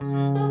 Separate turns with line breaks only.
Música